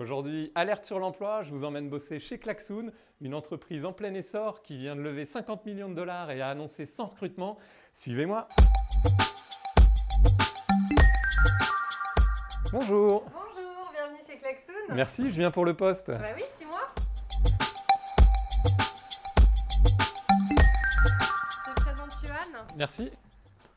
Aujourd'hui, alerte sur l'emploi, je vous emmène bosser chez Klaxoon, une entreprise en plein essor qui vient de lever 50 millions de dollars et a annoncé 100 recrutements. Suivez-moi Bonjour Bonjour, bienvenue chez Klaxoon. Merci, je viens pour le poste. Bah oui, suis-moi. Je te présente Johan. Merci.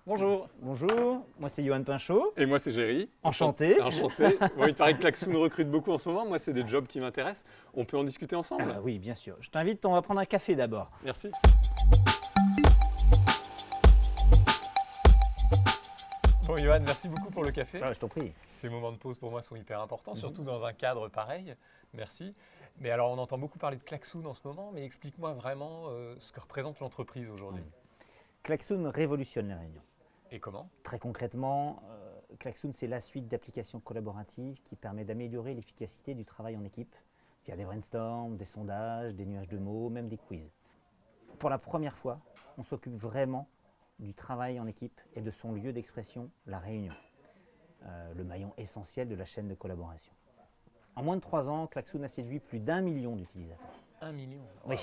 Bonjour. Bonjour, moi c'est Johan Pinchot. Et moi c'est Géry. Enchanté. Enchanté. Bon, il paraît que Klaxoon recrute beaucoup en ce moment. Moi, c'est des jobs qui m'intéressent. On peut en discuter ensemble Ah oui, bien sûr. Je t'invite, on va prendre un café d'abord. Merci. Bon, Johan, merci beaucoup pour le café. Ah, je t'en prie. Ces moments de pause pour moi sont hyper importants, surtout dans un cadre pareil. Merci. Mais alors, on entend beaucoup parler de Klaxoon en ce moment, mais explique-moi vraiment euh, ce que représente l'entreprise aujourd'hui. Klaxoon révolutionne les réunions. Et comment? Très concrètement, euh, Klaxoon c'est la suite d'applications collaboratives qui permet d'améliorer l'efficacité du travail en équipe via des brainstorms, des sondages, des nuages de mots, même des quiz. Pour la première fois, on s'occupe vraiment du travail en équipe et de son lieu d'expression, la réunion, euh, le maillon essentiel de la chaîne de collaboration. En moins de trois ans, Klaxoon a séduit plus d'un million d'utilisateurs. Un million. Oui,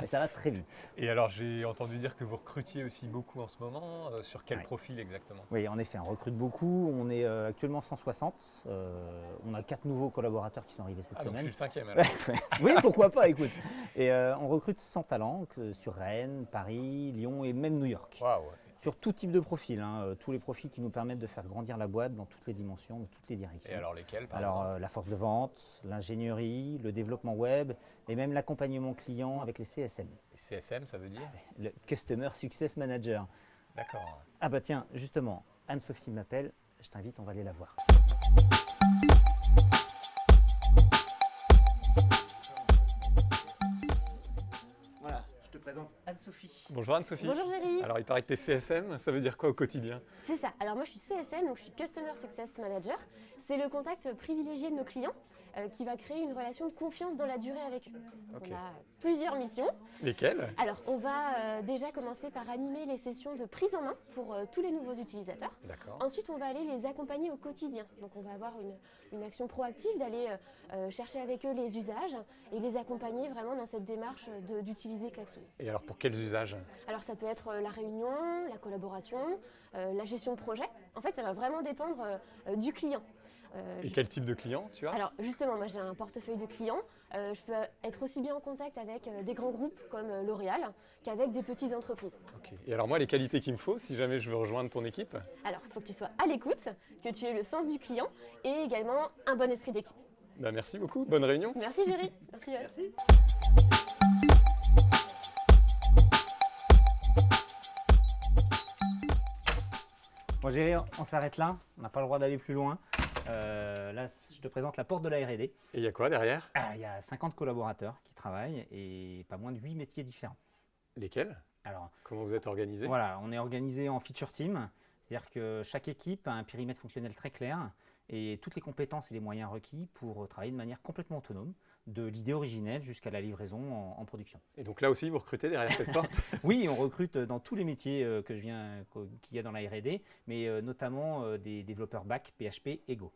mais ça va très vite. Et alors, j'ai entendu dire que vous recrutiez aussi beaucoup en ce moment. Euh, sur quel Ouais. profil exactement? Oui, en effet, on recrute beaucoup. On est euh, actuellement 160. Euh, on a quatre nouveaux collaborateurs qui sont arrivés cette Ah, donc je suis semaine. le cinquième alors. oui, pourquoi pas, écoute. Et euh, on recrute 100 talents que- sur Rennes, Paris, Lyon et même New York. Waouh Sur tout type de profil, hein, euh, tous les profils qui nous permettent de faire grandir la boîte dans toutes les dimensions, dans toutes les directions. Et alors lesquels par Alors, euh, la force de vente, l'ingénierie, le développement web et même l'accompagnement client avec les CSM, Et CSM, ça veut dire le Customer Success Manager. D'accord. Ah bah tiens, justement, Anne-Sophie m'appelle, je t'invite, on va aller la voir. Anne-Sophie. Bonjour Anne-Sophie. Bonjour Géry, Alors, il paraît que tu es CSM, ça veut dire quoi au quotidien? C'est ça. Alors moi je suis CSM, donc je suis Customer Success Manager. C'est le contact privilégié de nos clients euh, qui va créer une relation de confiance dans la durée avec eux. Donc, Ok. On a plusieurs missions. Lesquels Alors on va euh, déjà commencer par animer les sessions de prise en main pour euh, tous les nouveaux utilisateurs. D'accord. Ensuite, on va aller les accompagner au quotidien. Donc, on va avoir une, une action proactive d'aller chercher avec eux les usages et les accompagner vraiment dans cette démarche d'utiliser Klaxoon. Et alors, pour quels usages? Alors ça peut être la réunion, la collaboration, la gestion de projet. En fait, ça va vraiment dépendre du client. Euh, Et je- quel type de client tu as? Alors justement, moi j'ai un portefeuille de clients. Euh, je peux être aussi bien en contact avec euh, des grands groupes comme euh, L'Oréal qu'avec des petites entreprises. Ok. Et alors, moi, les qualités qu'il me faut si jamais je veux rejoindre ton équipe? Alors il faut que tu sois à l'écoute, que tu aies le sens du client et également un bon esprit d'équipe. bah, Merci beaucoup, bonne réunion. Merci Géry. Merci. Merci. Bon, Géry, on s'arrête là. On n'a pas le droit d'aller plus loin. Euh, là, je te présente la porte de la R&D. Et il y a quoi derrière? Ah, Il y a 50 collaborateurs qui travaillent et pas moins de 8 métiers différents. Lesquels? Alors, Comment vous êtes organisé Voilà, on est organisé en feature team, c'est-à-dire que chaque équipe a un périmètre fonctionnel très clair et toutes les compétences et les moyens requis pour travailler de manière complètement autonome, de l'idée originelle jusqu'à la livraison en, en production. Et donc là aussi, vous recrutez derrière cette porte Oui, on recrute dans tous les métiers euh, que je viens, qu'au- qu'il y a dans la R&D, mais euh, notamment euh, des développeurs back, PHP et Go.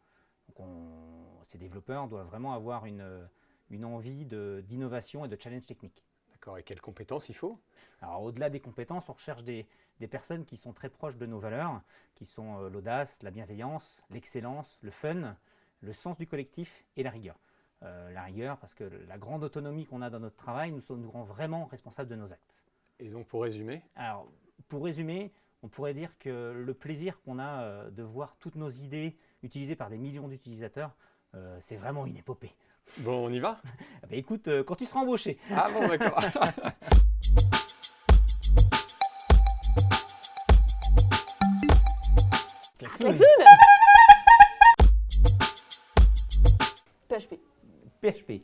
Donc on- ces développeurs doivent vraiment avoir une, euh, une envie d'innovation et de challenge technique. D'accord, et quelles compétences il faut? Alors au-delà des compétences, on recherche des, des personnes qui sont très proches de nos valeurs, qui sont euh, l'audace, la bienveillance, l'excellence, le fun, le sens du collectif et la rigueur. Euh, la rigueur parce que la grande autonomie qu'on a dans notre travail nous, nous rend vraiment responsables de nos actes. Et donc, pour résumer, Alors pour résumer, on pourrait dire que le plaisir qu'on a euh, de voir toutes nos idées utilisées par des millions d'utilisateurs, euh, c'est vraiment une épopée. bon, on y va? Ah bah, écoute, euh, quand tu seras embauché, Ah bon, d'accord. PHP. PHP,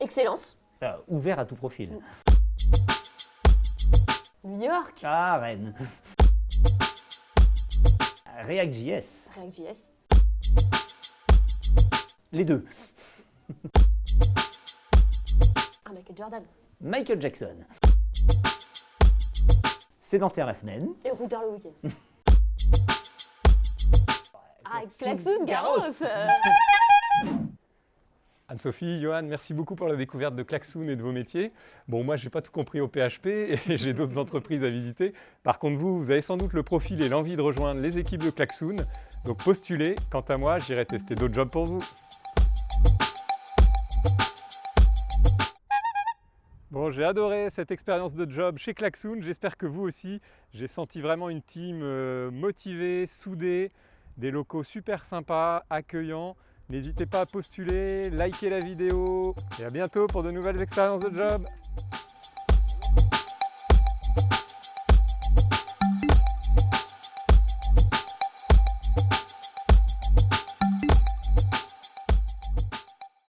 Excellence. euh, ouvert à tout profil. New York. Ah, Rennes. React.js, React.js. les deux. Ah, Michael Jordan. Michael Jackson. Sédentaire la semaine. Et routeur le week-end. Ah, Klaxoon, Garros. Anne-Sophie, Johan, merci beaucoup pour la découverte de Klaxoon et de vos métiers. Bon, moi, je n'ai pas tout compris au PHP et j'ai d'autres entreprises à visiter. Par contre, vous, vous avez sans doute le profil et l'envie de rejoindre les équipes de Klaxoon. Donc postulez. Quant à moi, j'irai tester d'autres jobs pour vous. Bon, j'ai adoré cette expérience de job chez Klaxoon. J'espère que vous aussi. J'ai senti vraiment une team euh, motivée, soudée, des locaux super sympas, accueillants. N'hésitez pas à postuler, liker la vidéo et à bientôt pour de nouvelles expériences de job.